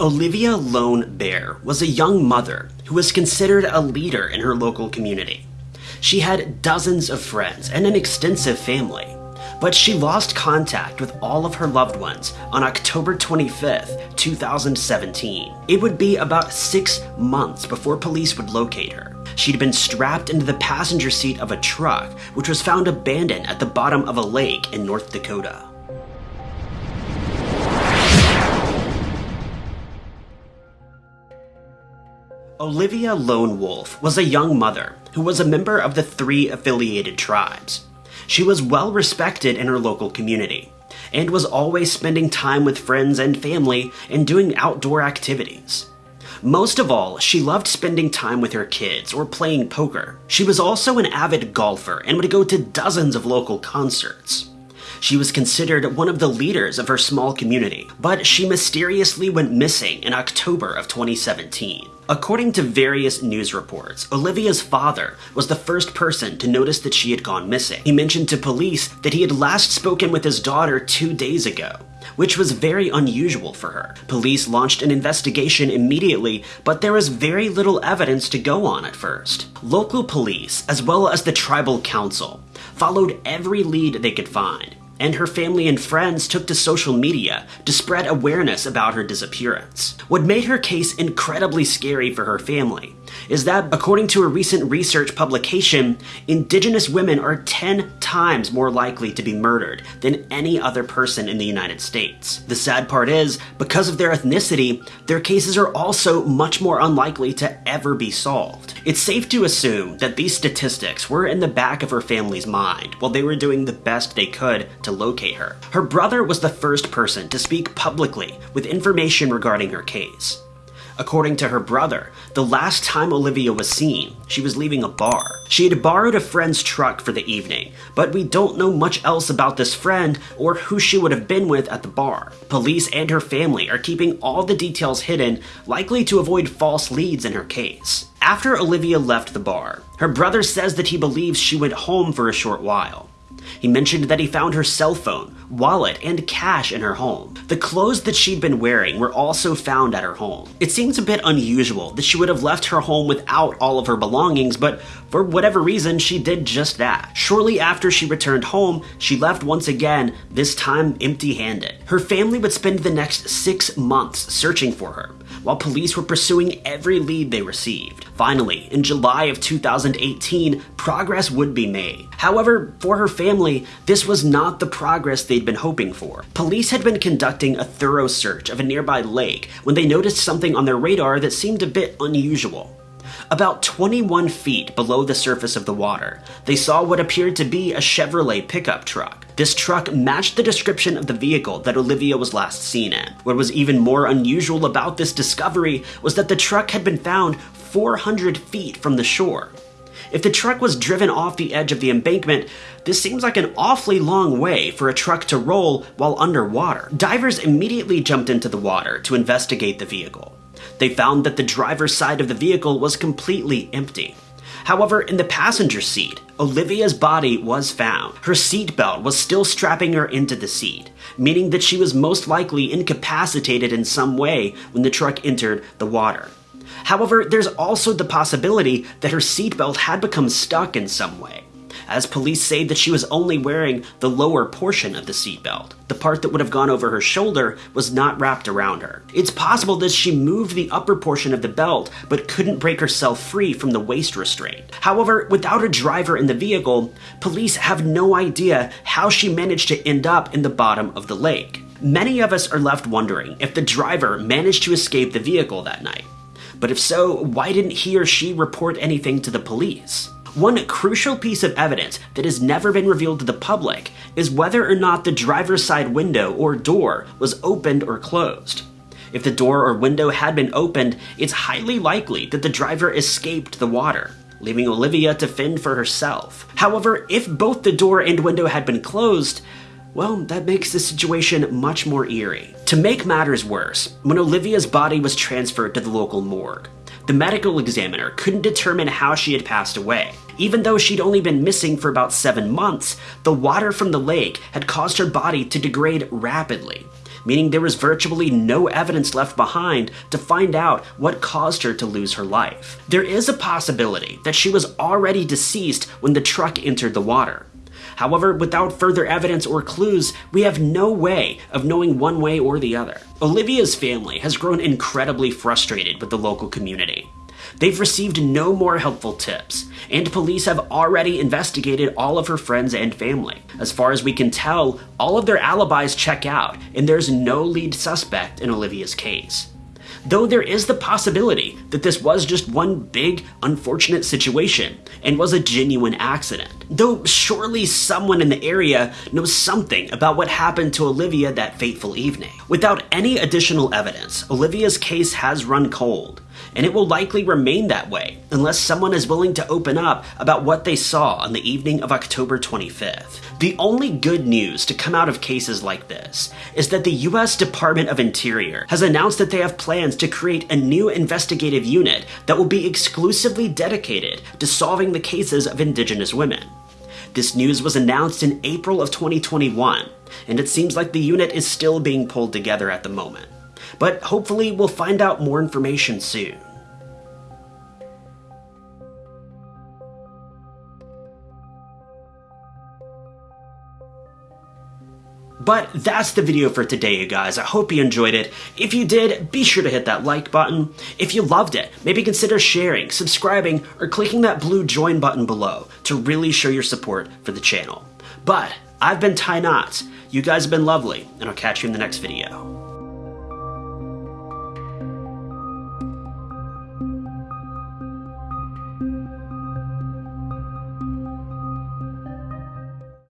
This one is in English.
Olivia Lone Bear was a young mother who was considered a leader in her local community. She had dozens of friends and an extensive family, but she lost contact with all of her loved ones on October 25th, 2017. It would be about six months before police would locate her. She'd been strapped into the passenger seat of a truck, which was found abandoned at the bottom of a lake in North Dakota. Olivia Lone Wolf was a young mother who was a member of the three affiliated tribes. She was well respected in her local community and was always spending time with friends and family and doing outdoor activities. Most of all, she loved spending time with her kids or playing poker. She was also an avid golfer and would go to dozens of local concerts. She was considered one of the leaders of her small community, but she mysteriously went missing in October of 2017. According to various news reports, Olivia's father was the first person to notice that she had gone missing. He mentioned to police that he had last spoken with his daughter two days ago, which was very unusual for her. Police launched an investigation immediately, but there was very little evidence to go on at first. Local police, as well as the tribal council, followed every lead they could find, and her family and friends took to social media to spread awareness about her disappearance. What made her case incredibly scary for her family is that, according to a recent research publication, Indigenous women are 10 times more likely to be murdered than any other person in the United States. The sad part is, because of their ethnicity, their cases are also much more unlikely to ever be solved. It's safe to assume that these statistics were in the back of her family's mind while they were doing the best they could to locate her. Her brother was the first person to speak publicly with information regarding her case. According to her brother, the last time Olivia was seen, she was leaving a bar. She had borrowed a friend's truck for the evening, but we don't know much else about this friend or who she would have been with at the bar. Police and her family are keeping all the details hidden, likely to avoid false leads in her case. After Olivia left the bar, her brother says that he believes she went home for a short while. He mentioned that he found her cell phone, wallet, and cash in her home. The clothes that she'd been wearing were also found at her home. It seems a bit unusual that she would have left her home without all of her belongings, but for whatever reason, she did just that. Shortly after she returned home, she left once again, this time empty handed. Her family would spend the next six months searching for her, while police were pursuing every lead they received. Finally, in July of 2018, progress would be made. However, for her family, this was not the progress they'd been hoping for. Police had been conducting a thorough search of a nearby lake when they noticed something on their radar that seemed a bit unusual. About 21 feet below the surface of the water, they saw what appeared to be a Chevrolet pickup truck. This truck matched the description of the vehicle that Olivia was last seen in. What was even more unusual about this discovery was that the truck had been found 400 feet from the shore. If the truck was driven off the edge of the embankment, this seems like an awfully long way for a truck to roll while underwater. Divers immediately jumped into the water to investigate the vehicle. They found that the driver's side of the vehicle was completely empty. However, in the passenger seat, Olivia's body was found. Her seatbelt was still strapping her into the seat, meaning that she was most likely incapacitated in some way when the truck entered the water. However, there's also the possibility that her seatbelt had become stuck in some way as police say that she was only wearing the lower portion of the seatbelt. The part that would have gone over her shoulder was not wrapped around her. It's possible that she moved the upper portion of the belt, but couldn't break herself free from the waist restraint. However, without a driver in the vehicle, police have no idea how she managed to end up in the bottom of the lake. Many of us are left wondering if the driver managed to escape the vehicle that night. But if so, why didn't he or she report anything to the police? One crucial piece of evidence that has never been revealed to the public is whether or not the driver's side window or door was opened or closed. If the door or window had been opened, it's highly likely that the driver escaped the water, leaving Olivia to fend for herself. However, if both the door and window had been closed, well, that makes the situation much more eerie. To make matters worse, when Olivia's body was transferred to the local morgue, the medical examiner couldn't determine how she had passed away. Even though she'd only been missing for about seven months, the water from the lake had caused her body to degrade rapidly, meaning there was virtually no evidence left behind to find out what caused her to lose her life. There is a possibility that she was already deceased when the truck entered the water. However, without further evidence or clues, we have no way of knowing one way or the other. Olivia's family has grown incredibly frustrated with the local community. They've received no more helpful tips, and police have already investigated all of her friends and family. As far as we can tell, all of their alibis check out, and there's no lead suspect in Olivia's case though there is the possibility that this was just one big, unfortunate situation and was a genuine accident. Though surely someone in the area knows something about what happened to Olivia that fateful evening. Without any additional evidence, Olivia's case has run cold, and it will likely remain that way unless someone is willing to open up about what they saw on the evening of October 25th. The only good news to come out of cases like this is that the US Department of Interior has announced that they have plans to create a new investigative unit that will be exclusively dedicated to solving the cases of Indigenous women. This news was announced in April of 2021, and it seems like the unit is still being pulled together at the moment but hopefully we'll find out more information soon. But that's the video for today, you guys. I hope you enjoyed it. If you did, be sure to hit that like button. If you loved it, maybe consider sharing, subscribing, or clicking that blue join button below to really show your support for the channel. But I've been Ty Knotts. You guys have been lovely, and I'll catch you in the next video.